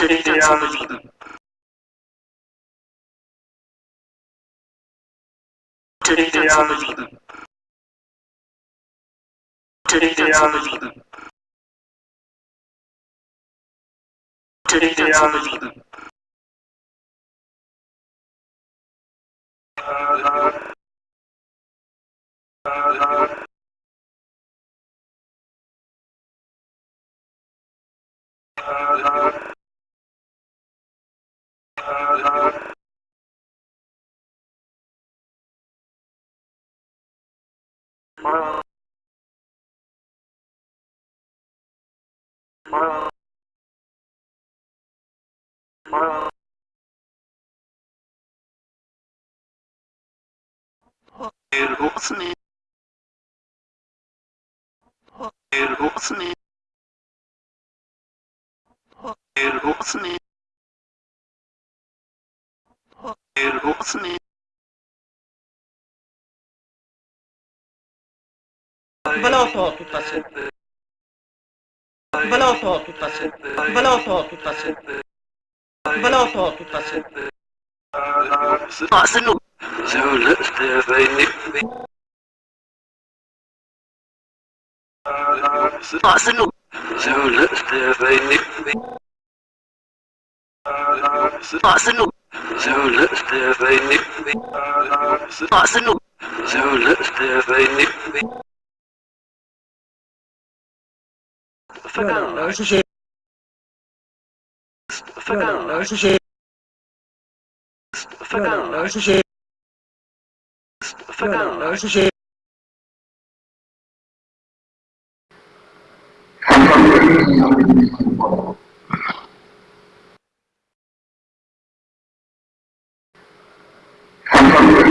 Räder zu belieben. Räder zu Box me. Box me. Box me. الحسن Voilà encore toute façon. Voilà encore toute façon. Voilà encore toute façon. Voilà encore toute façon. C'est nous. C'est nous. C'est nous. C'est nous. C'est nous. So let's have a nip. What's the no? So let's have a nip. Forgotten. Forgotten. Forgotten. Forgotten. Forgotten.